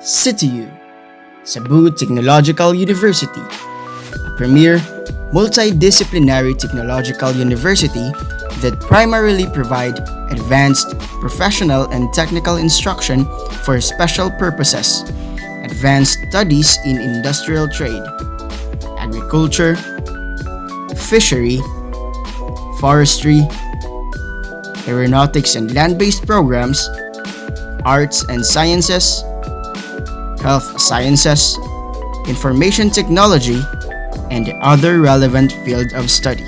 CTU, Cebu Technological University, a premier multidisciplinary technological university that primarily provide advanced professional and technical instruction for special purposes, advanced studies in industrial trade, agriculture, fishery, forestry, aeronautics and land-based programs, arts and sciences, health sciences, information technology, and other relevant field of study.